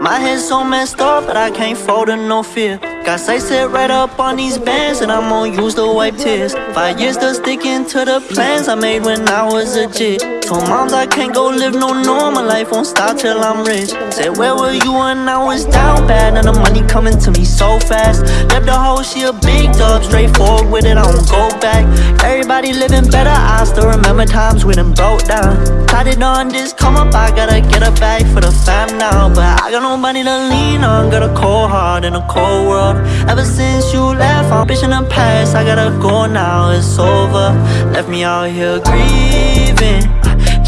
My head's so messed up, but I can't fold to no fear. Got sights set right up on these bands, and I'm gonna use to wipe tears. Five years to sticking to the plans I made when I was a kid. Told moms I can't go live no normal life, won't stop till I'm rich. Said, Where were you when I was down bad? Now the money coming to me so fast. Left the hoe, she a big dog, straightforward with it, I don't go back. Everybody living better, I still remember times when them broke down. Tried it on this come up, I gotta get a bag for the fam now. But I got nobody to lean on, got a cold heart in a cold world. Ever since you left, I'm bitching the past. I gotta go now, it's over. Left me out here grieving.